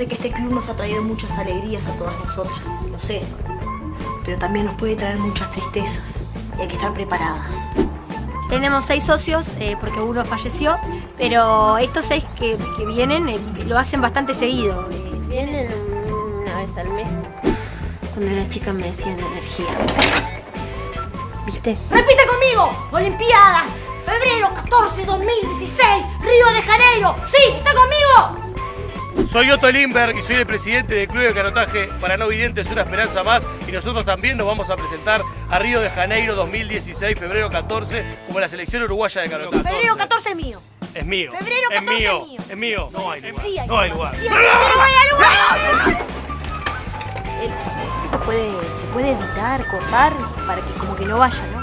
sé que este club nos ha traído muchas alegrías a todas nosotras, lo sé. Pero también nos puede traer muchas tristezas y hay que estar preparadas. Tenemos seis socios eh, porque uno falleció, pero estos seis que, que vienen eh, lo hacen bastante seguido. eh. Vienen una vez al mes. Cuando era chica me decían energía. ¿Viste? ¡Repite conmigo! Olimpiadas, febrero 14, 2016, Río de Janeiro. ¡Sí! ¿Está conmigo? Soy Otto Lindberg y soy el presidente del Club de Canotaje para No Videntes Una Esperanza Más y nosotros también nos vamos a presentar a Río de Janeiro 2016, febrero 14, como la selección uruguaya de canotaje. Febrero 14 es mío. Es mío. Febrero es 14 mío. es mío. Es mío. No hay lugar. Sí hay no hay lugar. Sí, hay- lugar. Esto se puede, se puede evitar, cortar, para que como que no vaya, ¿no?